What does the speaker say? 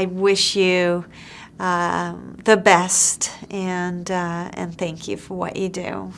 I wish you uh, the best and uh, and thank you for what you do.